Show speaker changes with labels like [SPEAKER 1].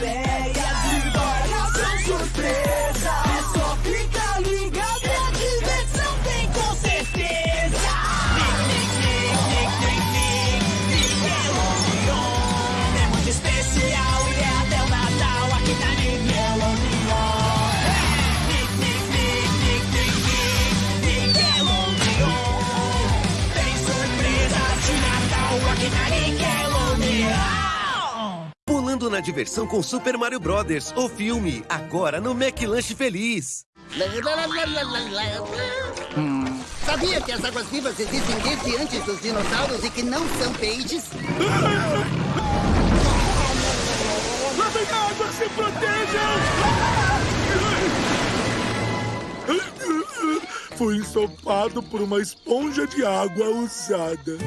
[SPEAKER 1] ideias histórias são surpresa. É só ficar ligado, a diversão tem com certeza. É muito especial e é até o Natal aqui na Miguel Tem surpresa de Natal aqui tá na Nickelodeon
[SPEAKER 2] diversão com Super Mario Brothers, o filme, agora no McLanche Feliz.
[SPEAKER 1] Hum.
[SPEAKER 3] Sabia que as águas-vivas existem desde antes dos dinossauros e que não são peixes?
[SPEAKER 4] Lá vem água, se protejam! Fui ensopado por uma esponja de água usada.